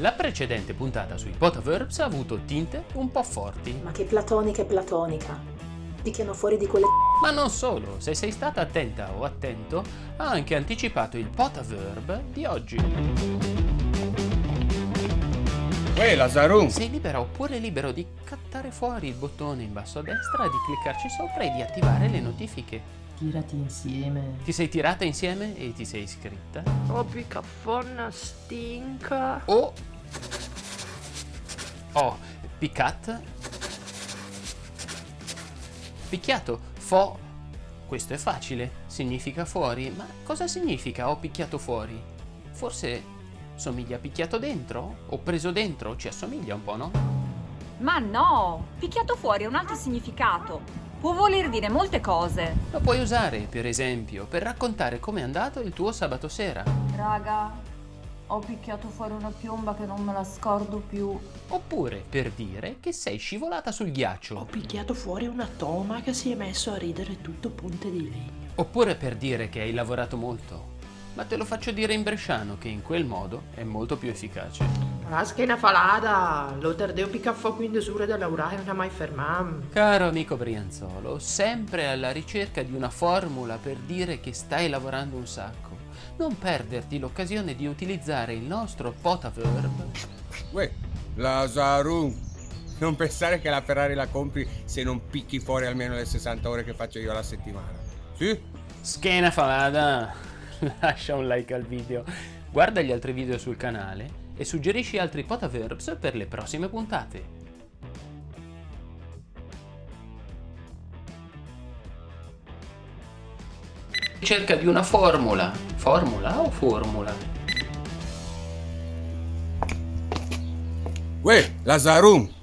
La precedente puntata sui potaverbs ha avuto tinte un po' forti. Ma che platonica e platonica. Picchiano fuori di quelle Ma non solo, se sei stata attenta o attento, ha anche anticipato il potaverb di oggi. Uè, Lazarun! Sei libera oppure libero di cattare fuori il bottone in basso a destra, di cliccarci sopra e di attivare le notifiche. Tirati insieme. Ti sei tirata insieme e ti sei iscritta? Oh, picaffonna stinca. O... Oh, piccat. Picchiato. Fo... Questo è facile. Significa fuori. Ma cosa significa ho picchiato fuori? Forse somiglia a picchiato dentro? O preso dentro? Ci assomiglia un po', no? Ma no! Picchiato fuori ha un altro significato. Può voler dire molte cose. Lo puoi usare, per esempio, per raccontare com'è andato il tuo sabato sera. Raga, ho picchiato fuori una piomba che non me la scordo più. Oppure per dire che sei scivolata sul Ho ghiaccio. picchiato fuori una toma che si è messo a ridere tutto ponte di legno. Oppure per dire che hai lavorato molto. Ma te lo faccio dire in bresciano che in quel modo è molto più efficace. La schiena falata. Lo tardeo picaffò quindi sure da lavorare non ha mai fermato. Caro amico Brianzolo, sempre alla ricerca di una formula per dire che stai lavorando un sacco. Non perderti l'occasione di utilizzare il nostro potaverb Uè, Lazarun! Non pensare che la Ferrari la compri se non picchi fuori almeno le 60 ore che faccio io alla settimana. Sì? Schiena falada! Lascia un like al video, guarda gli altri video sul canale e suggerisci altri potaverbs per le prossime puntate. Cerca di una formula. Formula o formula? Uè, Lazarun!